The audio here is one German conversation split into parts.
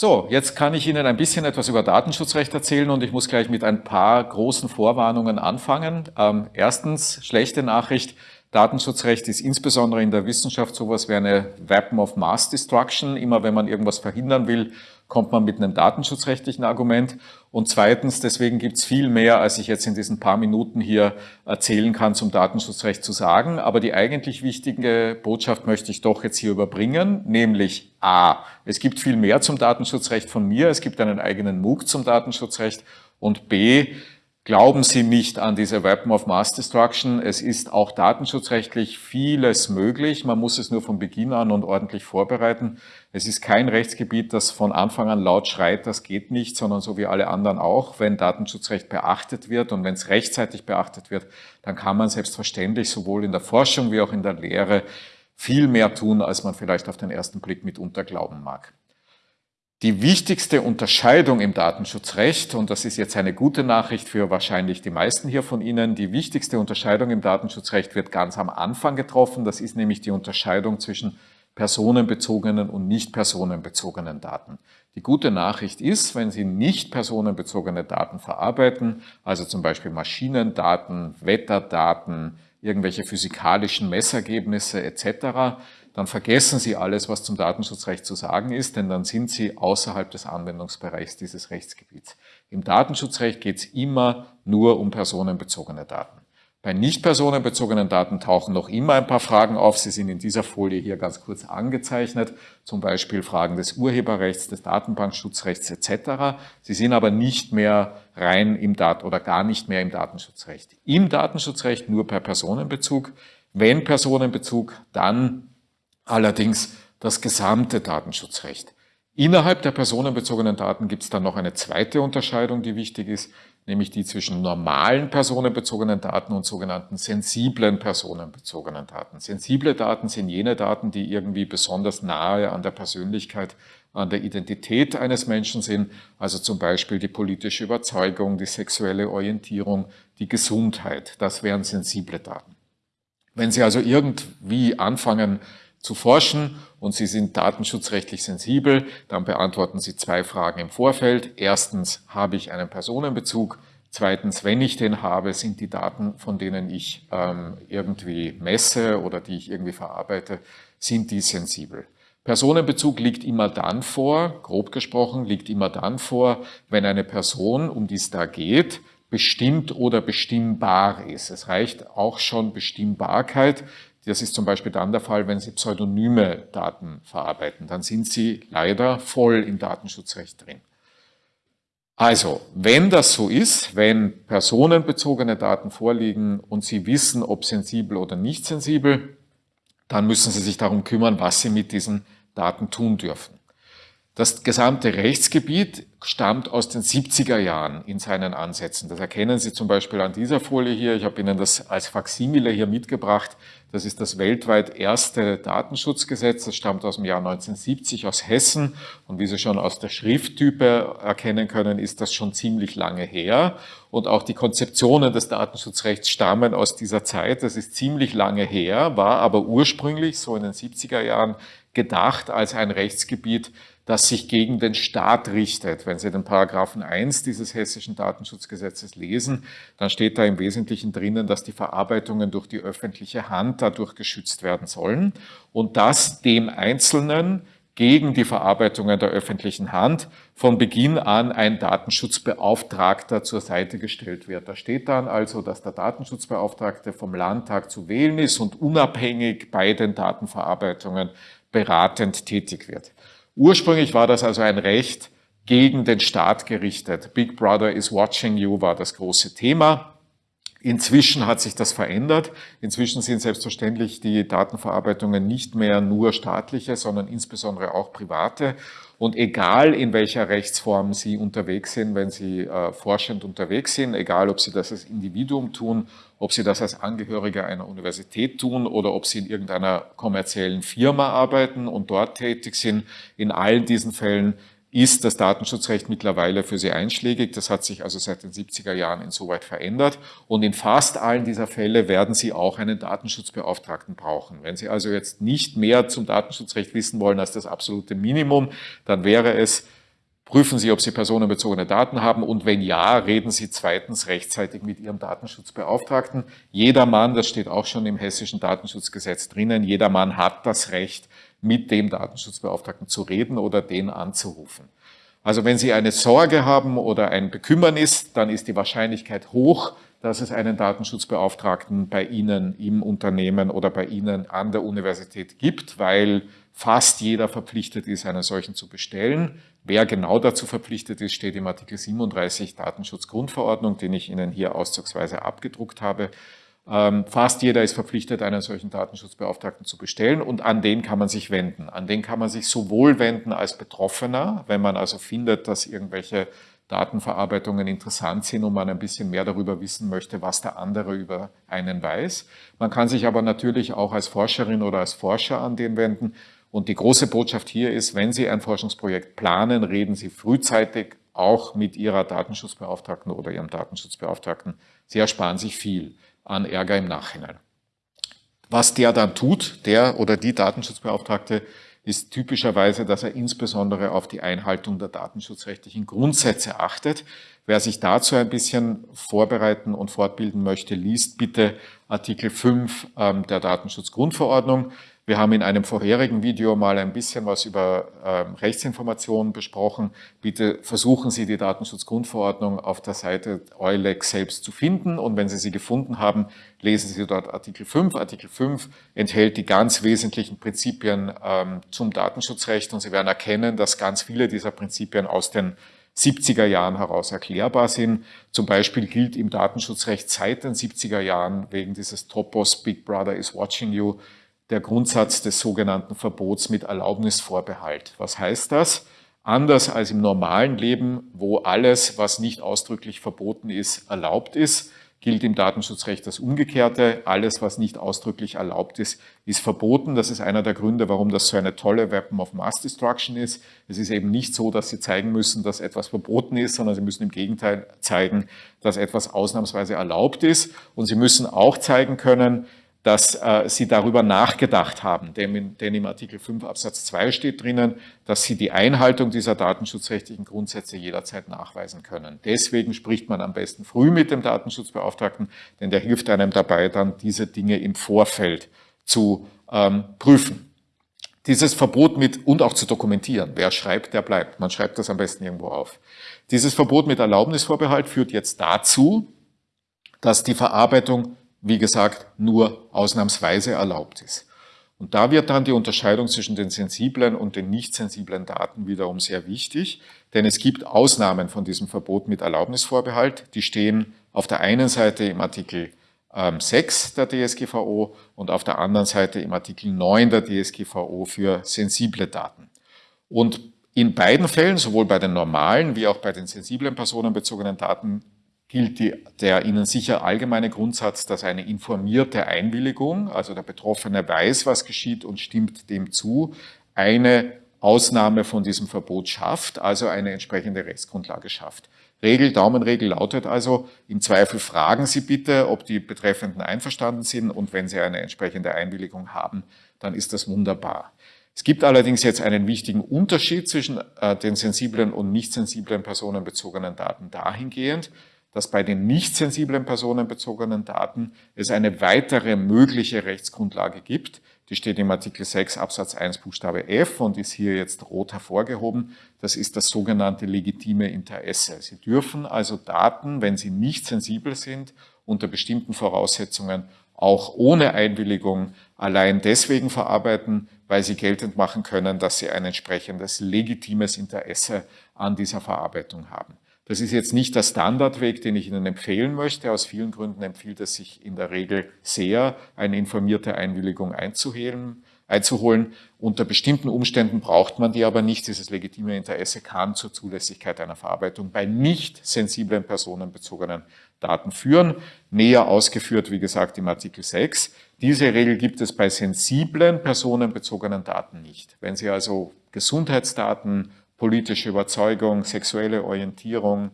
So, jetzt kann ich Ihnen ein bisschen etwas über Datenschutzrecht erzählen und ich muss gleich mit ein paar großen Vorwarnungen anfangen. Ähm, erstens, schlechte Nachricht, Datenschutzrecht ist insbesondere in der Wissenschaft sowas wie eine Weapon of Mass Destruction. Immer wenn man irgendwas verhindern will, kommt man mit einem datenschutzrechtlichen Argument. Und zweitens, deswegen gibt es viel mehr, als ich jetzt in diesen paar Minuten hier erzählen kann, zum Datenschutzrecht zu sagen. Aber die eigentlich wichtige Botschaft möchte ich doch jetzt hier überbringen, nämlich A, es gibt viel mehr zum Datenschutzrecht von mir, es gibt einen eigenen MOOC zum Datenschutzrecht und B, Glauben Sie nicht an diese Weapon of Mass Destruction. Es ist auch datenschutzrechtlich vieles möglich. Man muss es nur von Beginn an und ordentlich vorbereiten. Es ist kein Rechtsgebiet, das von Anfang an laut schreit, das geht nicht, sondern so wie alle anderen auch. Wenn Datenschutzrecht beachtet wird und wenn es rechtzeitig beachtet wird, dann kann man selbstverständlich sowohl in der Forschung wie auch in der Lehre viel mehr tun, als man vielleicht auf den ersten Blick mitunter glauben mag. Die wichtigste Unterscheidung im Datenschutzrecht, und das ist jetzt eine gute Nachricht für wahrscheinlich die meisten hier von Ihnen, die wichtigste Unterscheidung im Datenschutzrecht wird ganz am Anfang getroffen. Das ist nämlich die Unterscheidung zwischen personenbezogenen und nicht personenbezogenen Daten. Die gute Nachricht ist, wenn Sie nicht personenbezogene Daten verarbeiten, also zum Beispiel Maschinendaten, Wetterdaten, irgendwelche physikalischen Messergebnisse etc., dann vergessen Sie alles, was zum Datenschutzrecht zu sagen ist, denn dann sind Sie außerhalb des Anwendungsbereichs dieses Rechtsgebiets. Im Datenschutzrecht geht es immer nur um personenbezogene Daten. Bei nicht personenbezogenen Daten tauchen noch immer ein paar Fragen auf. Sie sind in dieser Folie hier ganz kurz angezeichnet, zum Beispiel Fragen des Urheberrechts, des Datenbankschutzrechts etc. Sie sind aber nicht mehr rein im Dat oder gar nicht mehr im Datenschutzrecht. Im Datenschutzrecht nur per Personenbezug. Wenn Personenbezug, dann allerdings das gesamte Datenschutzrecht. Innerhalb der personenbezogenen Daten gibt es dann noch eine zweite Unterscheidung, die wichtig ist, nämlich die zwischen normalen personenbezogenen Daten und sogenannten sensiblen personenbezogenen Daten. Sensible Daten sind jene Daten, die irgendwie besonders nahe an der Persönlichkeit, an der Identität eines Menschen sind, also zum Beispiel die politische Überzeugung, die sexuelle Orientierung, die Gesundheit. Das wären sensible Daten. Wenn Sie also irgendwie anfangen, zu forschen und Sie sind datenschutzrechtlich sensibel, dann beantworten Sie zwei Fragen im Vorfeld. Erstens, habe ich einen Personenbezug? Zweitens, wenn ich den habe, sind die Daten, von denen ich ähm, irgendwie messe oder die ich irgendwie verarbeite, sind die sensibel? Personenbezug liegt immer dann vor, grob gesprochen, liegt immer dann vor, wenn eine Person, um die es da geht, bestimmt oder bestimmbar ist. Es reicht auch schon Bestimmbarkeit, das ist zum Beispiel dann der Fall, wenn Sie pseudonyme Daten verarbeiten. Dann sind Sie leider voll im Datenschutzrecht drin. Also, wenn das so ist, wenn personenbezogene Daten vorliegen und Sie wissen, ob sensibel oder nicht sensibel, dann müssen Sie sich darum kümmern, was Sie mit diesen Daten tun dürfen. Das gesamte Rechtsgebiet stammt aus den 70er Jahren in seinen Ansätzen. Das erkennen Sie zum Beispiel an dieser Folie hier. Ich habe Ihnen das als Faximile hier mitgebracht. Das ist das weltweit erste Datenschutzgesetz. Das stammt aus dem Jahr 1970 aus Hessen. Und wie Sie schon aus der Schrifttype erkennen können, ist das schon ziemlich lange her. Und auch die Konzeptionen des Datenschutzrechts stammen aus dieser Zeit. Das ist ziemlich lange her, war aber ursprünglich so in den 70er Jahren gedacht als ein Rechtsgebiet, das sich gegen den Staat richtet. Wenn Sie den Paragraphen 1 dieses hessischen Datenschutzgesetzes lesen, dann steht da im Wesentlichen drinnen, dass die Verarbeitungen durch die öffentliche Hand dadurch geschützt werden sollen und dass dem Einzelnen gegen die Verarbeitungen der öffentlichen Hand von Beginn an ein Datenschutzbeauftragter zur Seite gestellt wird. Da steht dann also, dass der Datenschutzbeauftragte vom Landtag zu wählen ist und unabhängig bei den Datenverarbeitungen beratend tätig wird. Ursprünglich war das also ein Recht gegen den Staat gerichtet. Big Brother is watching you war das große Thema. Inzwischen hat sich das verändert. Inzwischen sind selbstverständlich die Datenverarbeitungen nicht mehr nur staatliche, sondern insbesondere auch private. Und egal in welcher Rechtsform Sie unterwegs sind, wenn Sie äh, forschend unterwegs sind, egal ob Sie das als Individuum tun, ob Sie das als Angehöriger einer Universität tun oder ob Sie in irgendeiner kommerziellen Firma arbeiten und dort tätig sind, in allen diesen Fällen ist das Datenschutzrecht mittlerweile für sie einschlägig. Das hat sich also seit den 70er Jahren insoweit verändert. Und in fast allen dieser Fälle werden Sie auch einen Datenschutzbeauftragten brauchen. Wenn Sie also jetzt nicht mehr zum Datenschutzrecht wissen wollen als das absolute Minimum, dann wäre es Prüfen Sie, ob Sie personenbezogene Daten haben und wenn ja, reden Sie zweitens rechtzeitig mit Ihrem Datenschutzbeauftragten. Jeder Mann, das steht auch schon im hessischen Datenschutzgesetz drinnen, jeder Mann hat das Recht, mit dem Datenschutzbeauftragten zu reden oder den anzurufen. Also wenn Sie eine Sorge haben oder ein Bekümmernis, dann ist die Wahrscheinlichkeit hoch, dass es einen Datenschutzbeauftragten bei Ihnen im Unternehmen oder bei Ihnen an der Universität gibt, weil fast jeder verpflichtet ist, einen solchen zu bestellen. Wer genau dazu verpflichtet ist, steht im Artikel 37 Datenschutzgrundverordnung, den ich Ihnen hier auszugsweise abgedruckt habe. Ähm, fast jeder ist verpflichtet, einen solchen Datenschutzbeauftragten zu bestellen und an den kann man sich wenden. An den kann man sich sowohl wenden als Betroffener, wenn man also findet, dass irgendwelche Datenverarbeitungen interessant sind und man ein bisschen mehr darüber wissen möchte, was der andere über einen weiß. Man kann sich aber natürlich auch als Forscherin oder als Forscher an den wenden und die große Botschaft hier ist, wenn Sie ein Forschungsprojekt planen, reden Sie frühzeitig auch mit Ihrer Datenschutzbeauftragten oder Ihrem Datenschutzbeauftragten. Sie ersparen sich viel an Ärger im Nachhinein. Was der dann tut, der oder die Datenschutzbeauftragte, ist typischerweise, dass er insbesondere auf die Einhaltung der datenschutzrechtlichen Grundsätze achtet. Wer sich dazu ein bisschen vorbereiten und fortbilden möchte, liest bitte Artikel 5 ähm, der Datenschutzgrundverordnung. Wir haben in einem vorherigen Video mal ein bisschen was über ähm, Rechtsinformationen besprochen. Bitte versuchen Sie die Datenschutzgrundverordnung auf der Seite EULEX selbst zu finden und wenn Sie sie gefunden haben, lesen Sie dort Artikel 5. Artikel 5 enthält die ganz wesentlichen Prinzipien ähm, zum Datenschutzrecht und Sie werden erkennen, dass ganz viele dieser Prinzipien aus den 70er Jahren heraus erklärbar sind. Zum Beispiel gilt im Datenschutzrecht seit den 70er Jahren wegen dieses Topos Big Brother is watching you der Grundsatz des sogenannten Verbots mit Erlaubnisvorbehalt. Was heißt das? Anders als im normalen Leben, wo alles, was nicht ausdrücklich verboten ist, erlaubt ist, gilt im Datenschutzrecht das Umgekehrte. Alles, was nicht ausdrücklich erlaubt ist, ist verboten. Das ist einer der Gründe, warum das so eine tolle Weapon of Mass Destruction ist. Es ist eben nicht so, dass Sie zeigen müssen, dass etwas verboten ist, sondern Sie müssen im Gegenteil zeigen, dass etwas ausnahmsweise erlaubt ist. Und Sie müssen auch zeigen können, dass äh, Sie darüber nachgedacht haben, denn, denn, im Artikel 5 Absatz 2 steht drinnen, dass Sie die Einhaltung dieser datenschutzrechtlichen Grundsätze jederzeit nachweisen können. Deswegen spricht man am besten früh mit dem Datenschutzbeauftragten, denn der hilft einem dabei, dann diese Dinge im Vorfeld zu ähm, prüfen. Dieses Verbot mit und auch zu dokumentieren. Wer schreibt, der bleibt. Man schreibt das am besten irgendwo auf. Dieses Verbot mit Erlaubnisvorbehalt führt jetzt dazu, dass die Verarbeitung wie gesagt, nur ausnahmsweise erlaubt ist. Und da wird dann die Unterscheidung zwischen den sensiblen und den nicht sensiblen Daten wiederum sehr wichtig, denn es gibt Ausnahmen von diesem Verbot mit Erlaubnisvorbehalt. Die stehen auf der einen Seite im Artikel 6 ähm, der DSGVO und auf der anderen Seite im Artikel 9 der DSGVO für sensible Daten. Und in beiden Fällen, sowohl bei den normalen wie auch bei den sensiblen personenbezogenen Daten, gilt die, der Ihnen sicher allgemeine Grundsatz, dass eine informierte Einwilligung, also der Betroffene weiß, was geschieht und stimmt dem zu, eine Ausnahme von diesem Verbot schafft, also eine entsprechende Rechtsgrundlage schafft. Regel, Daumenregel lautet also, im Zweifel fragen Sie bitte, ob die Betreffenden einverstanden sind und wenn Sie eine entsprechende Einwilligung haben, dann ist das wunderbar. Es gibt allerdings jetzt einen wichtigen Unterschied zwischen äh, den sensiblen und nicht sensiblen personenbezogenen Daten dahingehend, dass bei den nicht sensiblen personenbezogenen Daten es eine weitere mögliche Rechtsgrundlage gibt. Die steht im Artikel 6 Absatz 1 Buchstabe F und ist hier jetzt rot hervorgehoben. Das ist das sogenannte legitime Interesse. Sie dürfen also Daten, wenn sie nicht sensibel sind, unter bestimmten Voraussetzungen auch ohne Einwilligung allein deswegen verarbeiten, weil sie geltend machen können, dass sie ein entsprechendes legitimes Interesse an dieser Verarbeitung haben. Das ist jetzt nicht der Standardweg, den ich Ihnen empfehlen möchte. Aus vielen Gründen empfiehlt es sich in der Regel sehr, eine informierte Einwilligung einzuholen. einzuholen. Unter bestimmten Umständen braucht man die aber nicht. Dieses legitime Interesse kann zur Zulässigkeit einer Verarbeitung bei nicht sensiblen personenbezogenen Daten führen. Näher ausgeführt, wie gesagt, im Artikel 6. Diese Regel gibt es bei sensiblen personenbezogenen Daten nicht. Wenn Sie also Gesundheitsdaten, politische Überzeugung, sexuelle Orientierung,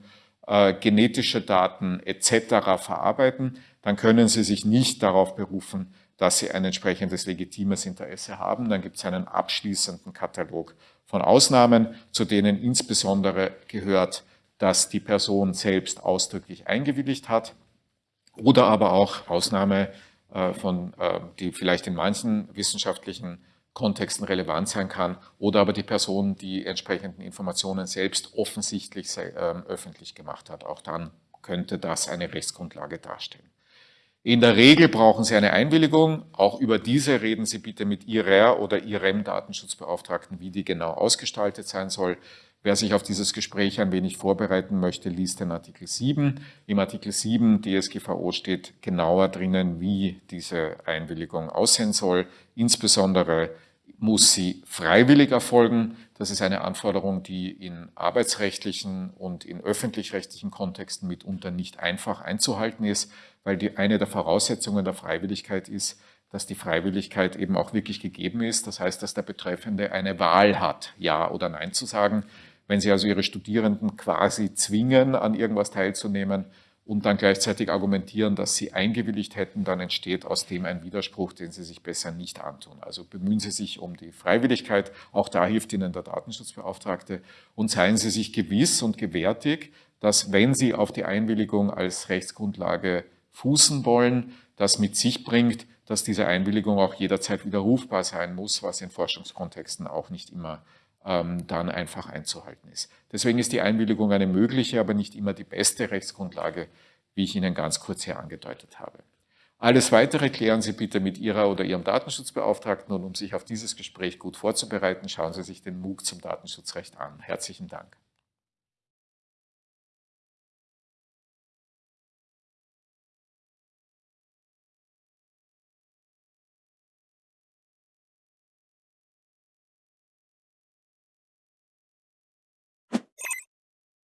äh, genetische Daten etc. verarbeiten, dann können Sie sich nicht darauf berufen, dass sie ein entsprechendes legitimes Interesse haben. Dann gibt es einen abschließenden Katalog von Ausnahmen, zu denen insbesondere gehört, dass die Person selbst ausdrücklich eingewilligt hat oder aber auch Ausnahme äh, von, äh, die vielleicht in manchen wissenschaftlichen Kontexten relevant sein kann oder aber die Person die entsprechenden Informationen selbst offensichtlich ähm, öffentlich gemacht hat. Auch dann könnte das eine Rechtsgrundlage darstellen. In der Regel brauchen Sie eine Einwilligung. Auch über diese reden Sie bitte mit Ihrer oder Ihrem Datenschutzbeauftragten, wie die genau ausgestaltet sein soll. Wer sich auf dieses Gespräch ein wenig vorbereiten möchte, liest den Artikel 7. Im Artikel 7 DSGVO steht genauer drinnen, wie diese Einwilligung aussehen soll. Insbesondere muss sie freiwillig erfolgen. Das ist eine Anforderung, die in arbeitsrechtlichen und in öffentlich-rechtlichen Kontexten mitunter nicht einfach einzuhalten ist, weil die eine der Voraussetzungen der Freiwilligkeit ist, dass die Freiwilligkeit eben auch wirklich gegeben ist. Das heißt, dass der Betreffende eine Wahl hat, Ja oder Nein zu sagen. Wenn Sie also Ihre Studierenden quasi zwingen, an irgendwas teilzunehmen und dann gleichzeitig argumentieren, dass Sie eingewilligt hätten, dann entsteht aus dem ein Widerspruch, den Sie sich besser nicht antun. Also bemühen Sie sich um die Freiwilligkeit, auch da hilft Ihnen der Datenschutzbeauftragte und seien Sie sich gewiss und gewärtig, dass wenn Sie auf die Einwilligung als Rechtsgrundlage fußen wollen, das mit sich bringt, dass diese Einwilligung auch jederzeit widerrufbar sein muss, was in Forschungskontexten auch nicht immer ähm, dann einfach einzuhalten ist. Deswegen ist die Einwilligung eine mögliche, aber nicht immer die beste Rechtsgrundlage, wie ich Ihnen ganz kurz hier angedeutet habe. Alles Weitere klären Sie bitte mit Ihrer oder Ihrem Datenschutzbeauftragten und um sich auf dieses Gespräch gut vorzubereiten, schauen Sie sich den MOOC zum Datenschutzrecht an. Herzlichen Dank.